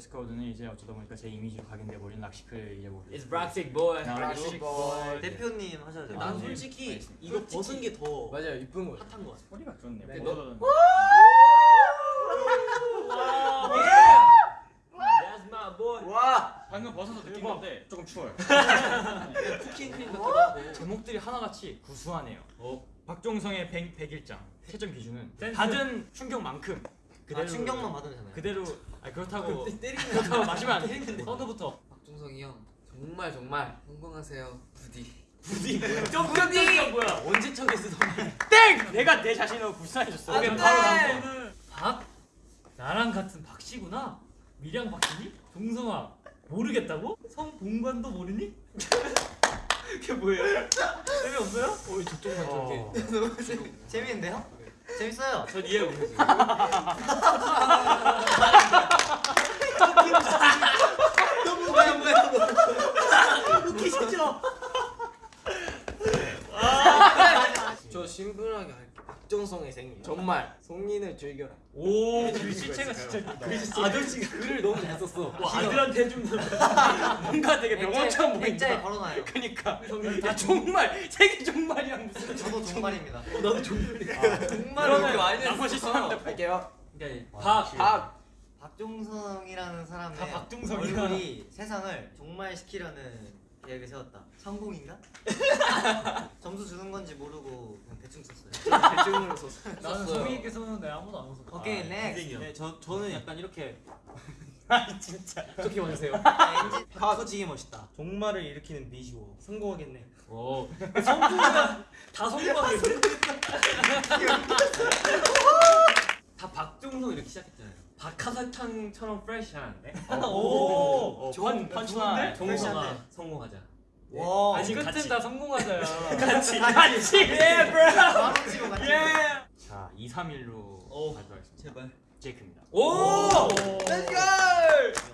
드레스 코드는 이제 어쩌다 보니까 제 이미지로 각인돼 버린 rock chic을 이제 뭐 It's rock chic boy. 나 rock chic boy 대표님 하셔야 돼요. 아, 난 네. 솔직히. 이거 벗은 게 더 맞아요, 이쁜 거. 핫한 거 같아. 소리가 좋네 네, my boy. 와. 방금 벗어서 느낀 건데 조금 추워요 쿠킹 크림 하고. 제목들이 하나같이 구수하네요 어. 박종성의 100, 100일장 채점 기준은 센스. 받은 충격만큼 아, 충격만 받으면 되나요? 그대로 아니 그렇다고 때리는 그렇다고 마시면 안 돼. 선우부터. 박종성이 형 정말 정말 성공하세요 부디 점점점 뭐야? 언제 척에 쓰던 말. 땡! 내가 내 자신을 불쌍해줬어 오케이, 바로 다음 다음 거. 박? 나랑 같은 박씨구나. 미량 박씨니? 종성아 모르겠다고? 성본관도 모르니? 그게 뭐예요? 재미없어요? 어, 저쪽만 어. 저렇게. 재밌는데요? 재밌어요. 전 이해 못했어요. 뭐야 뭐야. 웃기시죠? 저 심플하게 할게 박정성의 생일. 정말 송민을 즐겨라 오, 글씨체가 진짜 아저씨가 글을 너무 잘 썼어. 와, 아들한테 해준다. 뭔가 되게 액자에 보인다 걸어놔요. 그니까 야 정말 세계 종말이야 저도 정말입니다. 나도 좀. 정말 그러면 나머지 사람들 할게요 박. 박 박종성이라는 사람의 다 박종성이야. 얼굴이 세상을 종말시키려는 계획을 세웠다. 성공인가? 점수 주는 건지 모르고 그냥 대충 썼어요. 대중으로 썼어요 나는 성민이께 썼는데 아무도 안 웃었어. 오케이 넥스트. 네, 저 저는 약간 이렇게 아니 진짜 어떻게 보내세요? 엔지 커지게 멋있다. 종말을 일으키는 미주어. 성공하겠네. 오. 성공이가 다 성공하겠네. 다 박종성 이렇게 시작했잖아요. 박하사탕처럼 프레시한데? 오, 어, 좋은 펀치라인 종성아 성공하자. 와 아니 끝은 다 성공하자야. 같이 같이 예 브로 같이. 자 2, 3일로 오. 발표하겠습니다 제발. 제이크입니다 오!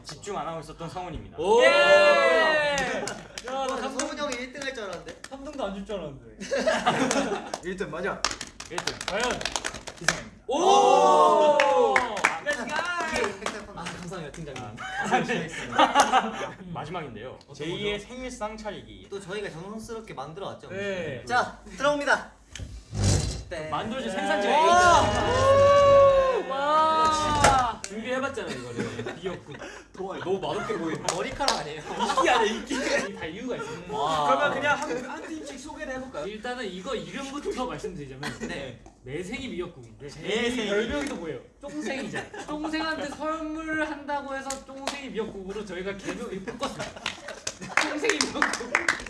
집중 안 하고 있었던 성훈입니다 오. 예! 야, 나 성훈 형이 1등 할 줄 알았는데. 3등도 안 줄 줄 알았는데. 1등 맞아 1등 과연? 기상입니다 오! 아, 아 감사합니다 팀장님. 마지막인데요 어떤 제2의 생일상 차리기 또 저희가 정성스럽게 만들어 왔죠. 네. 자 들어옵니다. 네. 만들어진 네. 생산지가 준비 해봤잖아 이거를. 미역국. 도와. 너무 맛없게 보여. 머리카락 아니에요? 이게 아니야 이게. 다 이유가 있어. 와. 그러면 그냥 한, 한 팀씩 소개를 해볼까요? 일단은 이거 이름부터 말씀드리자면 네. 내 생이 미역국인데 제제 생이. 별명이 또 뭐예요? 쫑생이잖아. 쫑생한테 선물을 한다고 해서 쫑생이 미역국으로 저희가 개명을 바꿨습니다. 쫑생이 미역국.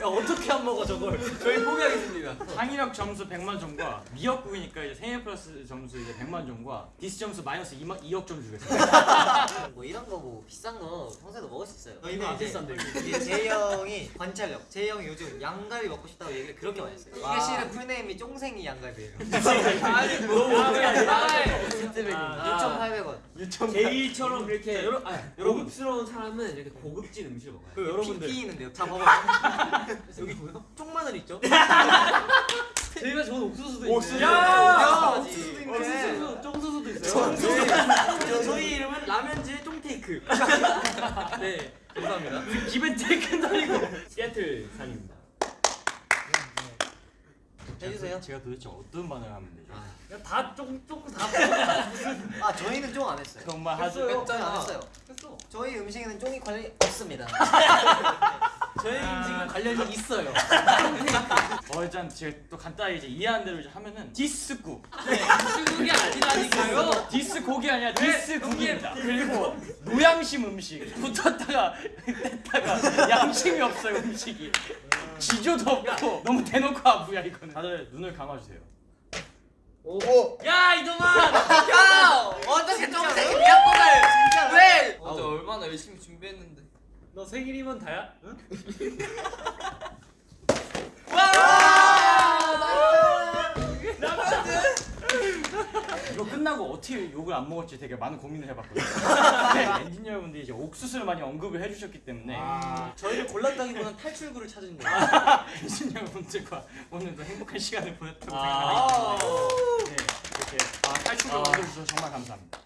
야 어떻게 안 먹어 저걸? 저희 포기하겠습니다. 창의력 점수 100만 점과 미역국이니까 이제 생일 플러스 점수 이제 100만 점과 디스 점수 마이너스 2만, 2억 점 주겠습니다 뭐 이런 거 뭐 비싼 거 평소에도 먹을 수 있어요. 이거 저희는 안 이제. 이제 제이 형이 관찰력. 제이 형이 요즘 양갈비 먹고 싶다고 얘기를 그렇게 많이 했어요. 이게 실은 full name이 쫑생이 양갈비예요. 아니 뭐? 아, 아, 6,800원. 제이처럼 이렇게 여러 아, 고급스러운 사람은 이렇게 고급진 음식을 먹어요. 그 여러분들 피 있는데요. 자 봐봐. 여기 보여? 쪽마늘 있죠? 저희가 좋은 옥수수도 옥수수. 야, 옥수수도 있네. 옥수수, 쫑수수도 있어요. 저, 저희 이름은 라면즈의 쫑테이크. 네, 감사합니다. 기벤 테이크는 아니고 시애틀 산입니다. 해주세요. 제가 도대체 어떤 반응을 하면 되죠? 야, 다 쫑, 쫑, 다 아 저희는 쫑 안 했어요. 정말 하죠 했어요. 저희 안 했어요. 했어. 저희 음식에는 쫑이 관련이 없습니다. 저희 음식은 관련이 있어요. 어 일단 제가 또 간단히 이제 이해한 대로 이제 하면은 디스국 중국이 아니라니까요. 디스곡이 아니라 디스국입니다 그리고 노양심 음식 붙었다가 뺐다가 양심이 없어요 음식이 지조도 없고 너무 대놓고 아부야 이거는. 다들 눈을 감아주세요. 야, 이놈아! 야 어떻게 미역국을 진짜 왜? 어제 얼마나 열심히 준비했는데. 너 생일이면 다야? 응? 이거 끝나고 어떻게 욕을 안 먹을지 되게 많은 고민을 해봤거든요 네, 엔지니어 여러분들이 이제 옥수수를 많이 언급을 해주셨기 때문에 저희를 골랐다기보다는 탈출구를 찾은 거예요. 엔지니어 여러분들과 오늘도 행복한 시간을 보냈다고 아. 생각합니다 네, 이렇게 아, 탈출을 아. 얻어주셔서 정말 감사합니다